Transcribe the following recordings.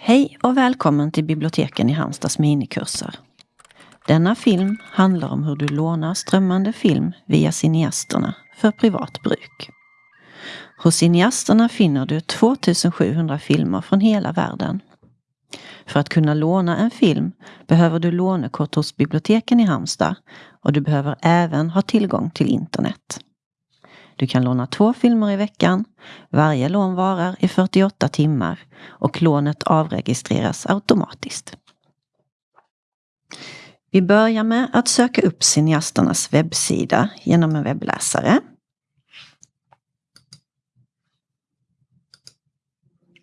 Hej och välkommen till biblioteken i Halmstads minikurser. Denna film handlar om hur du lånar strömmande film via cineasterna för privat bruk. Hos cineasterna finner du 2700 filmer från hela världen. För att kunna låna en film behöver du lånekort hos biblioteken i Halmstad och du behöver även ha tillgång till internet. Du kan låna två filmer i veckan. Varje lån varar i 48 timmar och lånet avregistreras automatiskt. Vi börjar med att söka upp cineasternas webbsida genom en webbläsare.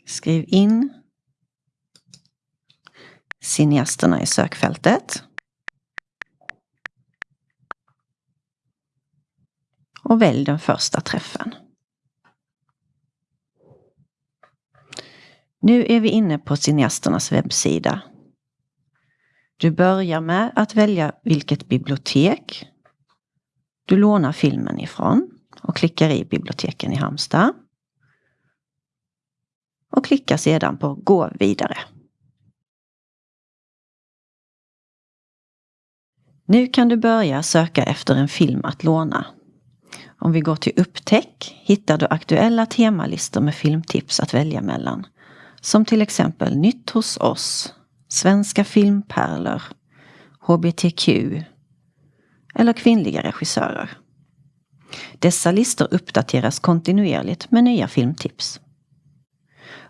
Skriv in cineasterna i sökfältet. Och välj den första träffen. Nu är vi inne på cineasternas webbsida. Du börjar med att välja vilket bibliotek du lånar filmen ifrån och klickar i biblioteken i Halmstad. Och klickar sedan på Gå vidare. Nu kan du börja söka efter en film att låna. Om vi går till upptäck hittar du aktuella temalistor med filmtips att välja mellan. Som till exempel Nytt hos oss, Svenska filmpärlor, HBTQ eller kvinnliga regissörer. Dessa listor uppdateras kontinuerligt med nya filmtips.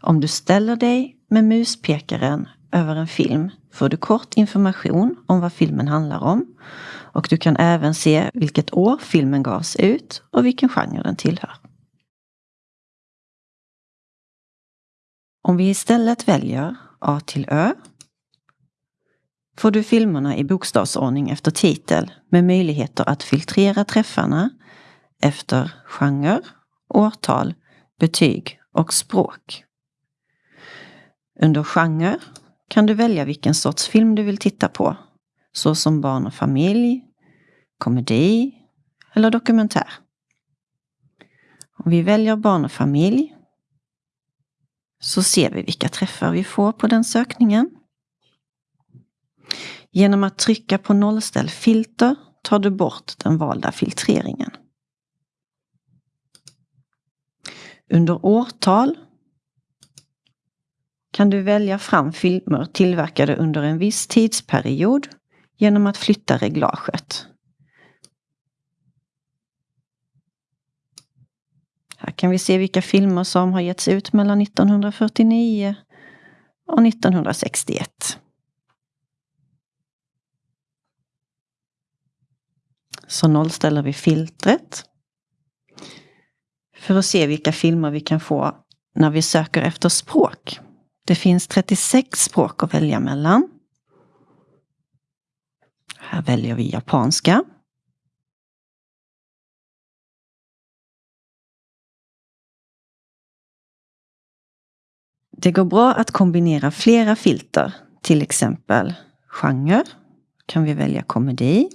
Om du ställer dig med muspekaren över en film får du kort information om vad filmen handlar om och du kan även se vilket år filmen gavs ut och vilken genre den tillhör. Om vi istället väljer A till Ö får du filmerna i bokstavsordning efter titel med möjligheter att filtrera träffarna efter genre, årtal, betyg och språk. Under genre kan du välja vilken sorts film du vill titta på, såsom barn och familj, komedi eller dokumentär. Om vi väljer barn och familj så ser vi vilka träffar vi får på den sökningen. Genom att trycka på nollställ filter tar du bort den valda filtreringen. Under årtal kan du välja fram filmer tillverkade under en viss tidsperiod genom att flytta reglaget. Här kan vi se vilka filmer som har getts ut mellan 1949 och 1961. Så nollställer vi filtret. För att se vilka filmer vi kan få när vi söker efter språk. Det finns 36 språk att välja mellan. Här väljer vi japanska. Det går bra att kombinera flera filter, till exempel genre, kan vi välja komedi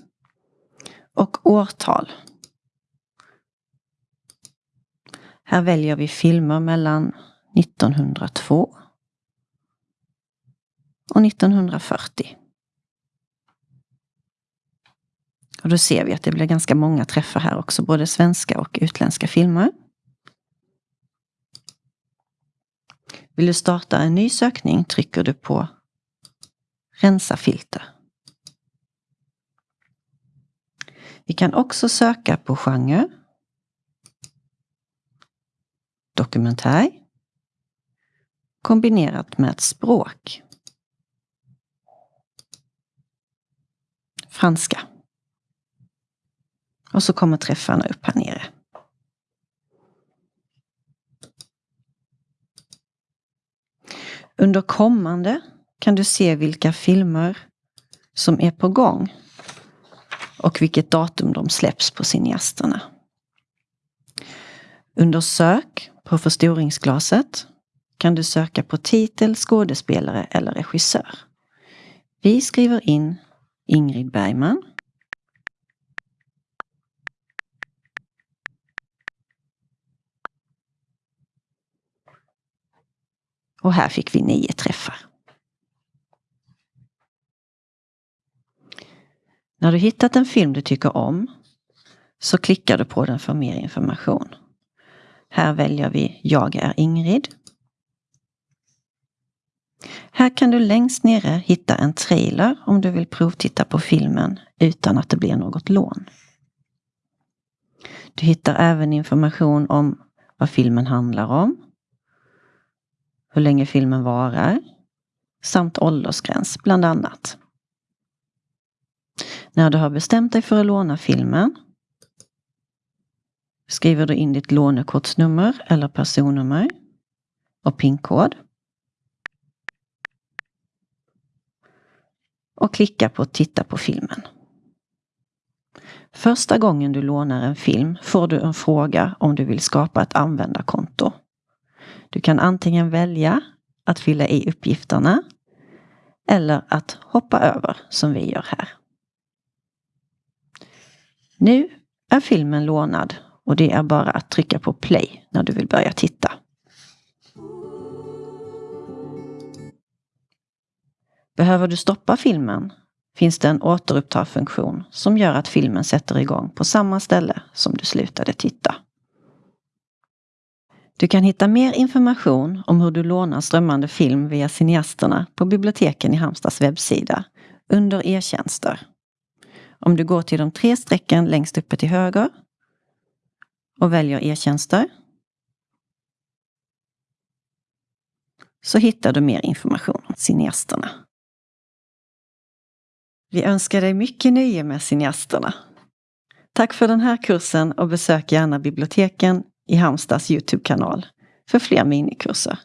och årtal. Här väljer vi filmer mellan 1902 och 1940. Och då ser vi att det blir ganska många träffar här också, både svenska och utländska filmer. Vill du starta en ny sökning trycker du på Rensa filter. Vi kan också söka på genre, dokumentär, kombinerat med ett språk. Franska. Och så kommer träffarna upp här nere. Under kommande kan du se vilka filmer som är på gång och vilket datum de släpps på cineasterna. Under sök på förstoringsglaset kan du söka på titel, skådespelare eller regissör. Vi skriver in Ingrid Bergman Och här fick vi nio träffar. När du hittat en film du tycker om så klickar du på den för mer information. Här väljer vi Jag är Ingrid. Här kan du längst nere hitta en trailer om du vill provtitta på filmen utan att det blir något lån. Du hittar även information om vad filmen handlar om, hur länge filmen varar samt åldersgräns bland annat. När du har bestämt dig för att låna filmen skriver du in ditt lånekortsnummer eller personnummer och PIN-kod. Och klicka på Titta på filmen. Första gången du lånar en film får du en fråga om du vill skapa ett användarkonto. Du kan antingen välja att fylla i uppgifterna eller att hoppa över som vi gör här. Nu är filmen lånad och det är bara att trycka på play när du vill börja titta. Behöver du stoppa filmen finns det en återuppta-funktion som gör att filmen sätter igång på samma ställe som du slutade titta. Du kan hitta mer information om hur du lånar strömmande film via cineasterna på biblioteken i Halmstads webbsida under e-tjänster. Om du går till de tre strecken längst uppe till höger och väljer e-tjänster så hittar du mer information om cineasterna. Vi önskar dig mycket nöje med cineasterna. Tack för den här kursen och besök gärna biblioteken i Halmstads Youtube-kanal för fler minikurser.